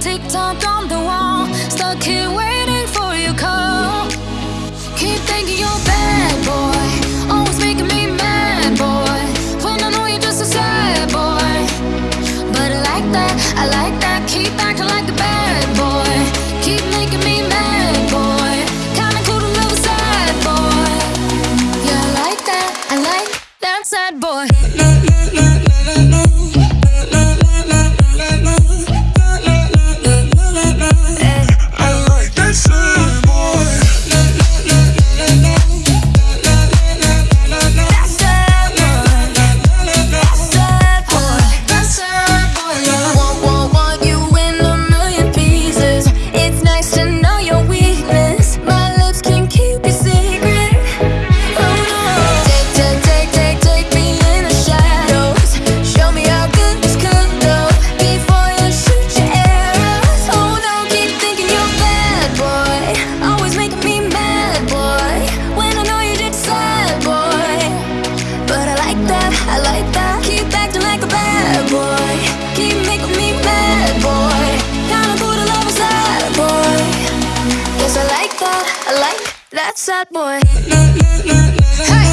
Tick-tock on the wall, stuck here waiting for your call. like that, I like that. Keep acting like a bad boy. Keep making me mad, boy. Kinda cool to love a sad boy. Yeah, I like that, I like that sad boy. That's sad boy.